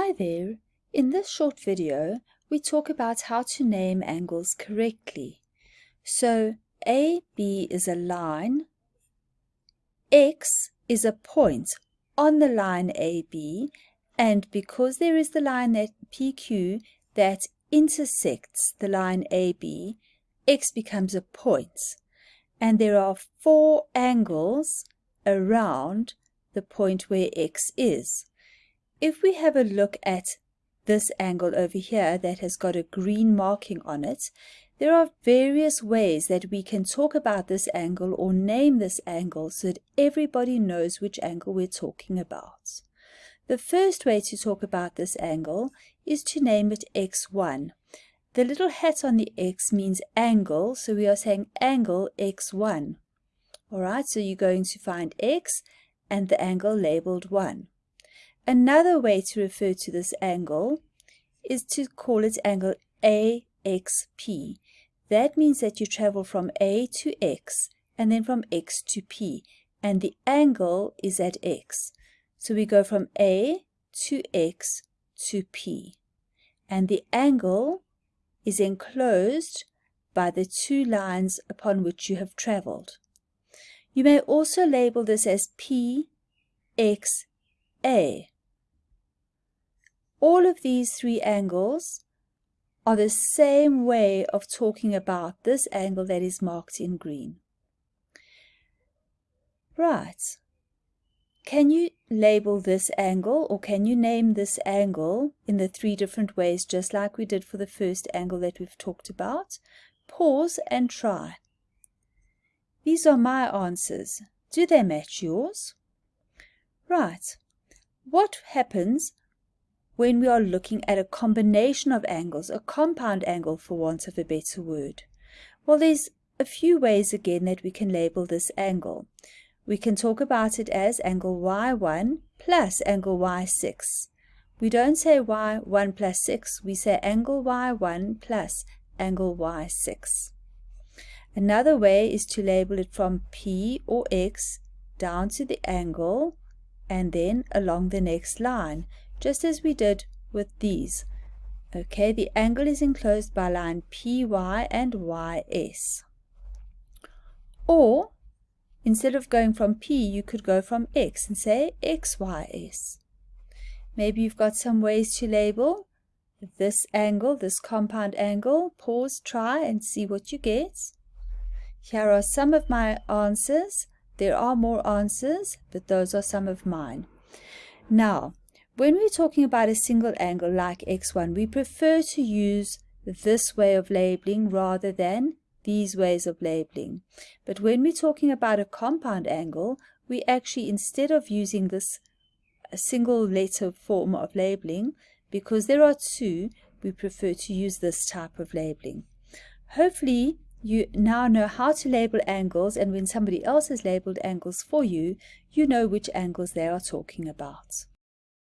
Hi there. In this short video, we talk about how to name angles correctly. So, AB is a line, X is a point on the line AB, and because there is the line that PQ that intersects the line AB, X becomes a point. And there are four angles around the point where X is. If we have a look at this angle over here that has got a green marking on it, there are various ways that we can talk about this angle or name this angle so that everybody knows which angle we're talking about. The first way to talk about this angle is to name it x1. The little hat on the x means angle, so we are saying angle x1. Alright, so you're going to find x and the angle labeled 1. Another way to refer to this angle is to call it angle AXP. That means that you travel from A to X and then from X to P and the angle is at X. So we go from A to X to P and the angle is enclosed by the two lines upon which you have traveled. You may also label this as P, X, A. All of these three angles are the same way of talking about this angle that is marked in green. Right. Can you label this angle or can you name this angle in the three different ways just like we did for the first angle that we've talked about? Pause and try. These are my answers. Do they match yours? Right. What happens when we are looking at a combination of angles, a compound angle for want of a better word? Well, there's a few ways again that we can label this angle. We can talk about it as angle y1 plus angle y6. We don't say y1 plus 6, we say angle y1 plus angle y6. Another way is to label it from P or X down to the angle and then along the next line just as we did with these. Okay, the angle is enclosed by line PY and YS. Or, instead of going from P, you could go from X and say XYS. Maybe you've got some ways to label this angle, this compound angle. Pause, try, and see what you get. Here are some of my answers. There are more answers, but those are some of mine. Now, when we're talking about a single angle like x1, we prefer to use this way of labeling rather than these ways of labeling. But when we're talking about a compound angle, we actually, instead of using this single letter form of labeling, because there are two, we prefer to use this type of labeling. Hopefully, you now know how to label angles, and when somebody else has labeled angles for you, you know which angles they are talking about.